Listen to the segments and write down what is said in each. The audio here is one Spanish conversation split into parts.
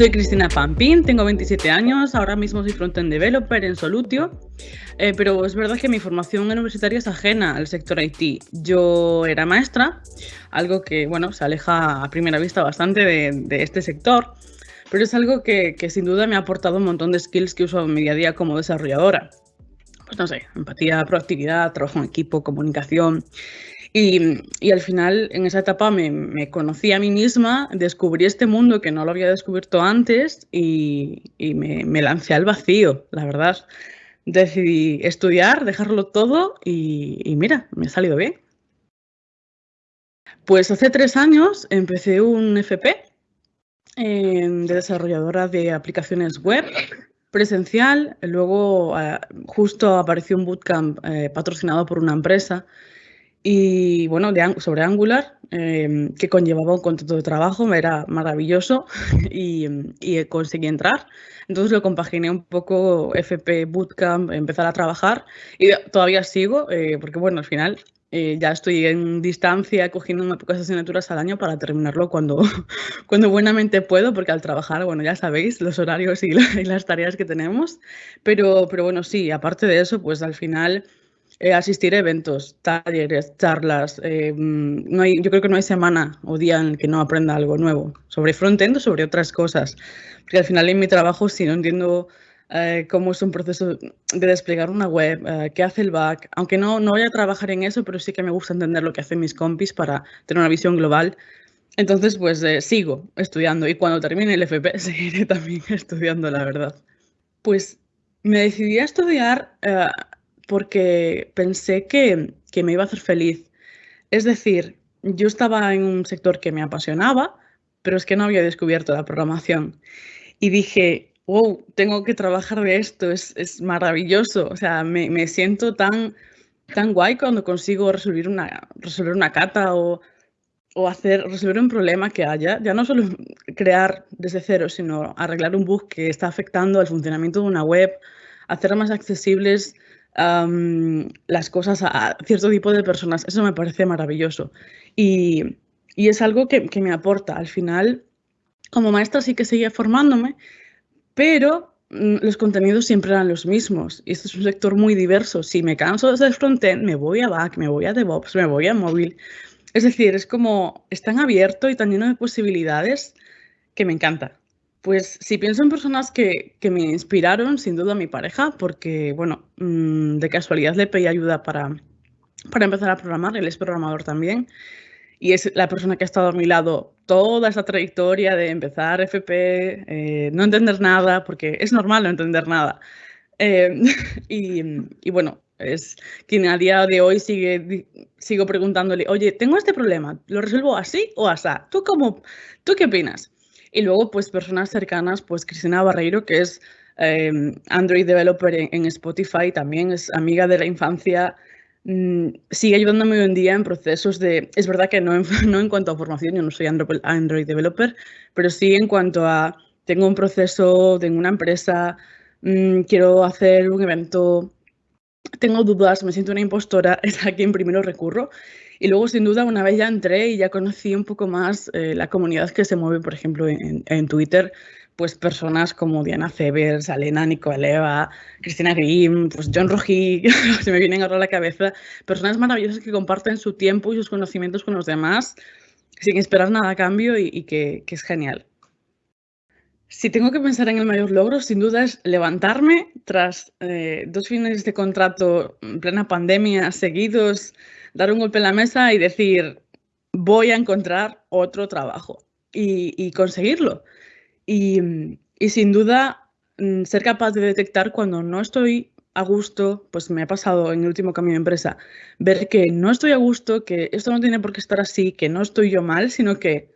Soy Cristina Pampín, tengo 27 años, ahora mismo soy frontend developer en Solutio, eh, pero es verdad que mi formación universitaria es ajena al sector IT. Yo era maestra, algo que bueno, se aleja a primera vista bastante de, este sector, pero es algo que, sin duda me ha aportado un montón de skills que uso en mi día a día como desarrolladora. Pues no sé, empatía, proactividad, trabajo en equipo, comunicación. Y, al final, en esa etapa, me, conocí a mí misma, descubrí este mundo que no lo había descubierto antes y, me, lancé al vacío, la verdad. Decidí estudiar, dejarlo todo y, mira, me ha salido bien. Pues hace tres años empecé un FP eh, de desarrolladora de aplicaciones web presencial. Luego eh, justo apareció un bootcamp eh, patrocinado por una empresa y bueno, sobre Angular, em, que conllevaba un contrato de trabajo, era maravilloso y, conseguí entrar. Entonces lo compaginé un poco FP Bootcamp, empezar a trabajar y todavía sigo, eh, porque bueno, al final eh, ya estoy en distancia cogiendo unas pocas asignaturas al año para terminarlo cuando, cuando buenamente puedo, porque al trabajar, bueno, ya sabéis los horarios y, y las tareas que tenemos, pero, pero bueno, sí, aparte de eso, pues al final eh, asistir a eventos, talleres, charlas. Eh, mm, no hay, yo creo que no hay semana o día en el que no aprenda algo nuevo sobre frontend o sobre otras cosas. Porque al final en mi trabajo, si no entiendo eh, cómo es un proceso de desplegar una web, qué hace el back, aunque no, no voy a trabajar en eso, pero sí que me gusta entender lo que hacen mis compis para tener una visión global. Entonces, pues sigo estudiando y cuando termine el FP seguiré también estudiando, la verdad. Pues me decidí a estudiar porque pensé que, me iba a hacer feliz. Es decir, yo estaba en un sector que me apasionaba, pero es que no había descubierto la programación. Y dije, wow, tengo que trabajar de esto, es, maravilloso. O sea, me, siento tan, tan guay cuando consigo resolver una, resolver una cata o, o hacer, resolver un problema que haya. Ya no solo crear desde cero, sino arreglar un bug que está afectando al funcionamiento de una web, hacer más accesibles las cosas a cierto tipo de personas. Eso me parece maravilloso. Y, es algo que, me aporta. Al final, como maestra sí que seguía formándome, pero mm, los contenidos siempre eran los mismos. Y este es un sector muy diverso. Si me canso desde el frontend, me voy a back, me voy a DevOps, me voy a móvil. Es decir, es como, es tan abierto y tan lleno de posibilidades que me encanta. Pues si pienso en personas que, me inspiraron, sin duda mi pareja, porque, bueno, mm, de casualidad le pedí ayuda para, para empezar a programar, él es programador también, y es la persona que ha estado a mi lado toda esa trayectoria de empezar FP, eh, no entender nada, porque es normal no entender nada. Eh, y, bueno, es quien a día de hoy sigue, sigo preguntándole, oye, tengo este problema, ¿lo resuelvo así o así? ¿Tú, cómo, ¿Tú qué opinas? Y luego, pues personas cercanas, pues Cristina Barreiro, que es em, Android Developer en, Spotify, también es amiga de la infancia, mm, sigue ayudándome hoy en día en procesos de, es verdad que no en, no en cuanto a formación, yo no soy Android, Developer, pero sí en cuanto a, tengo un proceso, tengo una empresa, mm, quiero hacer un evento, tengo dudas, me siento una impostora, es a quien primero recurro. Y luego, sin duda, una vez ya entré y ya conocí un poco más eh, la comunidad que se mueve, por ejemplo, en, Twitter, pues personas como Diana Cebers, Alena Nicoleva, Cristina Grimm, pues John Rojí, se me vienen ahora a la cabeza, personas maravillosas que comparten su tiempo y sus conocimientos con los demás sin esperar nada a cambio y, que, es genial. Si tengo que pensar en el mayor logro, sin duda es levantarme tras eh, dos fines de contrato en plena pandemia seguidos, dar un golpe en la mesa y decir, voy a encontrar otro trabajo y, conseguirlo. Y, sin duda, mm, ser capaz de detectar cuando no estoy a gusto, pues me ha pasado en el último cambio de empresa, ver que no estoy a gusto, que esto no tiene por qué estar así, que no estoy yo mal, sino que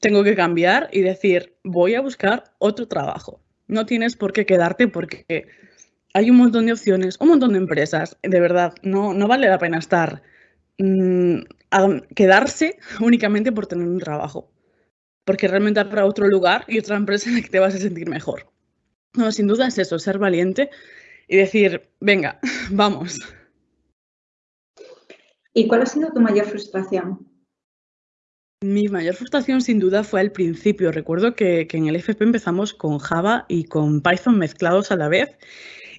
tengo que cambiar y decir, voy a buscar otro trabajo. No tienes por qué quedarte porque hay un montón de opciones, un montón de empresas, de verdad, no, no vale la pena estar, mm, a quedarse únicamente por tener un trabajo, porque realmente habrá otro lugar y otra empresa en la que te vas a sentir mejor. No, sin duda es eso, ser valiente y decir, venga, vamos. ¿Y cuál ha sido tu mayor frustración? Mi mayor frustración sin duda fue al principio. Recuerdo que, en el FP empezamos con Java y con Python mezclados a la vez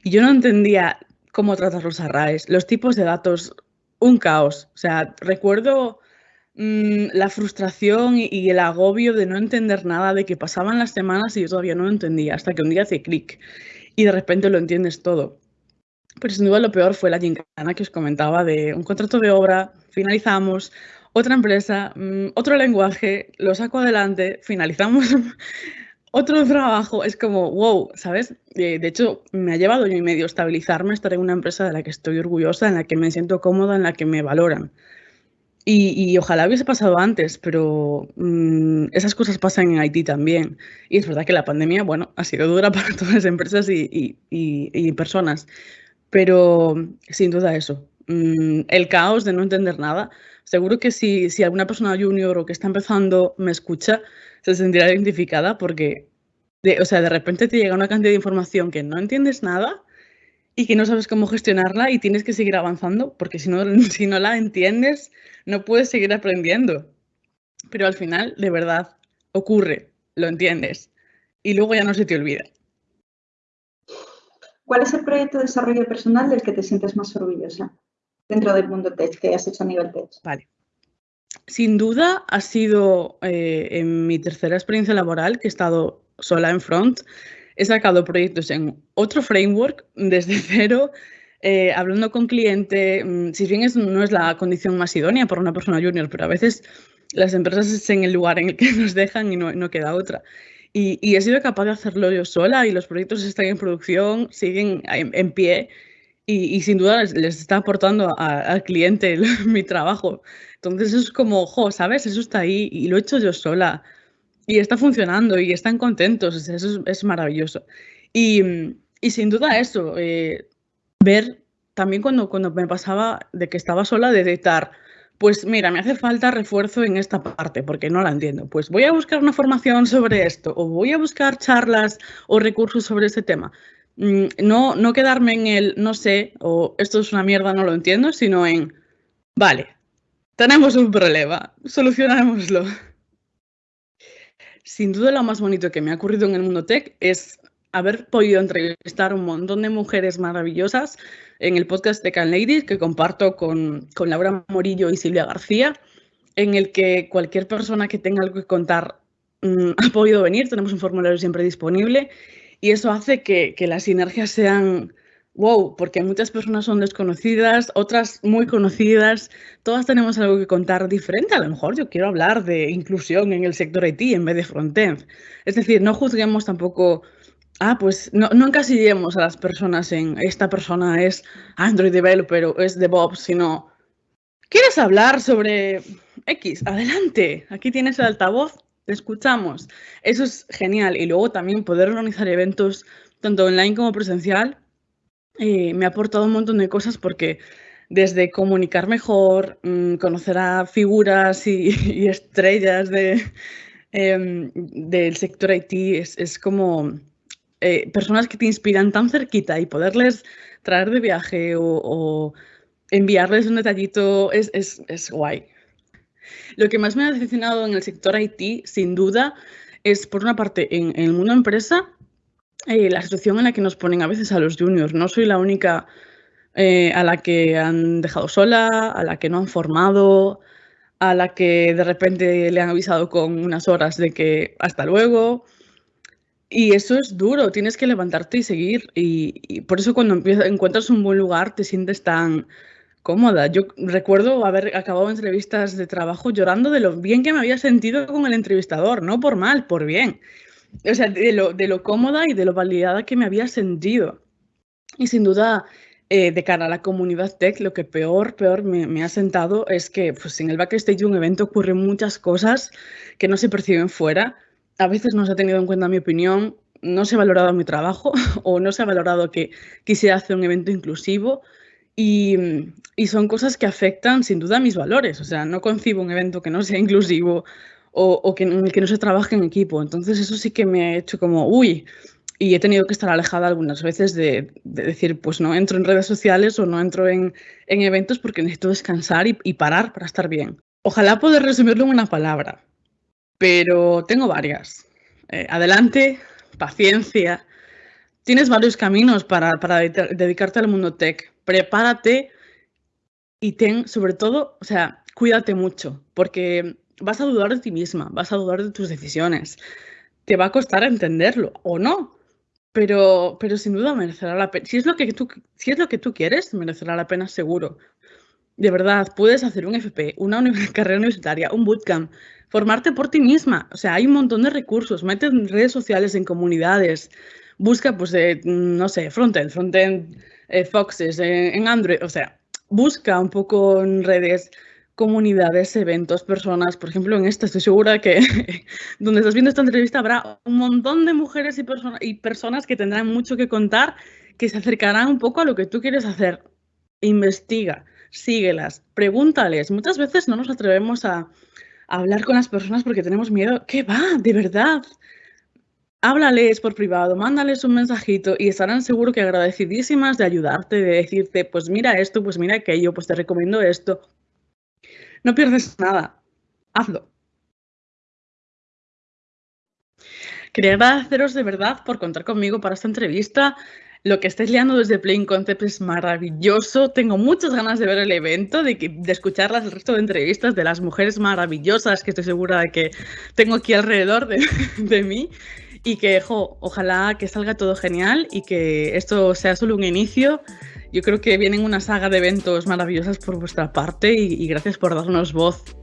y yo no entendía cómo tratar los arrays, los tipos de datos, un caos. O sea, recuerdo mm, la frustración y, el agobio de no entender nada, de que pasaban las semanas y yo todavía no lo entendía, hasta que un día hace clic y de repente lo entiendes todo. Pero sin duda lo peor fue la gincana que os comentaba de un contrato de obra, finalizamos, otra empresa, mm, otro lenguaje, lo saco adelante, finalizamos otro trabajo. Es como, wow, ¿sabes? de hecho, me ha llevado yo y medio estabilizarme, estar en una empresa de la que estoy orgullosa, en la que me siento cómoda, en la que me valoran. Y, ojalá hubiese pasado antes, pero mm, esas cosas pasan en Haití también. Y es verdad que la pandemia, bueno, ha sido dura para todas las empresas y, y personas. Pero sin duda eso, mm, el caos de no entender nada seguro que si, alguna persona junior o que está empezando me escucha, se sentirá identificada porque, de, o sea, de repente te llega una cantidad de información que no entiendes nada y que no sabes cómo gestionarla y tienes que seguir avanzando porque si no, si no la entiendes, no puedes seguir aprendiendo. Pero al final, de verdad, ocurre, lo entiendes y luego ya no se te olvida. ¿Cuál es el proyecto de desarrollo personal del que te sientes más orgullosa? Dentro del mundo tech que has hecho a nivel tech? Vale. Sin duda ha sido eh, en mi tercera experiencia laboral que he estado sola en front. He sacado proyectos en otro framework desde cero, eh, hablando con cliente. Mm, si bien es, no es la condición más idónea para una persona junior, pero a veces las empresas es en el lugar en el que nos dejan y no, queda otra. Y, he sido capaz de hacerlo yo sola y los proyectos están en producción, siguen en pie y, sin duda les, está aportando al cliente mi trabajo. Entonces es como, jo, ¿sabes? Eso está ahí y lo he hecho yo sola y está funcionando y están contentos, eso es, maravilloso. Y, y, sin duda eso, eh, ver también cuando, cuando me pasaba de que estaba sola, detectar, pues mira, me hace falta refuerzo en esta parte porque no la entiendo. Pues voy a buscar una formación sobre esto o voy a buscar charlas o recursos sobre ese tema. Mm, no, no quedarme en el no sé o esto es una mierda, no lo entiendo, sino en vale, tenemos un problema, solucionémoslo. Sin duda lo más bonito que me ha ocurrido en el mundo tech es haber podido entrevistar a un montón de mujeres maravillosas en el podcast de Can Ladies que comparto con, con Laura Morillo y Silvia García, en el que cualquier persona que tenga algo que contar mm, ha podido venir, tenemos un formulario siempre disponible y eso hace que, las sinergias sean wow, porque muchas personas son desconocidas, otras muy conocidas, todas tenemos algo que contar diferente. A lo mejor yo quiero hablar de inclusión en el sector IT en vez de frontend. Es decir, no juzguemos tampoco, ah, pues no, no encasillemos a las personas en esta persona es Android developer o es DevOps, sino, ¿quieres hablar sobre X? Adelante, aquí tienes el altavoz, te escuchamos. Eso es genial. Y luego también poder organizar eventos tanto online como presencial eh, me ha aportado un montón de cosas porque desde comunicar mejor, mm, conocer a figuras y, estrellas de, em, del sector IT, es, como eh, personas que te inspiran tan cerquita y poderles traer de viaje o, enviarles un detallito es, es guay. Lo que más me ha decepcionado en el sector IT, sin duda, es por una parte en, el mundo empresa, eh, la situación en la que nos ponen a veces a los juniors. No soy la única eh, a la que han dejado sola, a la que no han formado, a la que de repente le han avisado con unas horas de que hasta luego. Y eso es duro, tienes que levantarte y seguir. Y, por eso cuando encuentras un buen lugar te sientes tan cómoda. Yo recuerdo haber acabado entrevistas de trabajo llorando de lo bien que me había sentido con el entrevistador, no por mal, por bien. O sea, de lo, de lo cómoda y de lo validada que me había sentido. Y sin duda, eh, de cara a la comunidad tech, lo que peor, peor me, ha sentado es que pues, en el backstage de un evento ocurren muchas cosas que no se perciben fuera. A veces no se ha tenido en cuenta mi opinión, no se ha valorado mi trabajo o no se ha valorado que quisiera hacer un evento inclusivo y, son cosas que afectan sin duda mis valores. O sea, no concibo un evento que no sea inclusivo o, que no se trabaje en equipo. Entonces eso sí que me ha hecho como, uy, y he tenido que estar alejada algunas veces de, decir, pues no entro en redes sociales o no entro en, eventos porque necesito descansar y parar para estar bien. Ojalá poder resumirlo en una palabra, pero tengo varias. Eh, adelante, paciencia. Tienes varios caminos para, para dedicarte al mundo tech. Prepárate y ten, sobre todo, o sea, cuídate mucho, porque vas a dudar de ti misma, vas a dudar de tus decisiones. Te va a costar entenderlo o no, pero, pero sin duda merecerá la pena. Si es, lo que tú, si es lo que tú quieres, merecerá la pena seguro. De verdad, puedes hacer un FP, una carrera universitaria, un bootcamp, formarte por ti misma. O sea, hay un montón de recursos. Mete en redes sociales, en comunidades. Busca, pues, no sé, frontend, frontend, eh, Foxes, en Android. O sea, busca un poco en redes comunidades, eventos, personas. Por ejemplo, en esta estoy segura que donde estás viendo esta entrevista habrá un montón de mujeres y, y personas que tendrán mucho que contar, que se acercarán un poco a lo que tú quieres hacer. Investiga, síguelas, pregúntales. Muchas veces no nos atrevemos a, a hablar con las personas porque tenemos miedo. ¿Qué va? De verdad. Háblales por privado, mándales un mensajito y estarán seguro que agradecidísimas de ayudarte, de decirte, pues mira esto, pues mira aquello, pues te recomiendo esto. No pierdes nada. Hazlo. Quería agradeceros de verdad por contar conmigo para esta entrevista. Lo que estáis liando desde Plain Concept es maravilloso. Tengo muchas ganas de ver el evento, de, de escucharlas el resto de entrevistas de las mujeres maravillosas que estoy segura de que tengo aquí alrededor de, de mí. Y que, ojalá que salga todo genial y que esto sea solo un inicio yo creo que vienen una saga de eventos maravillosas por vuestra parte y, gracias por darnos voz.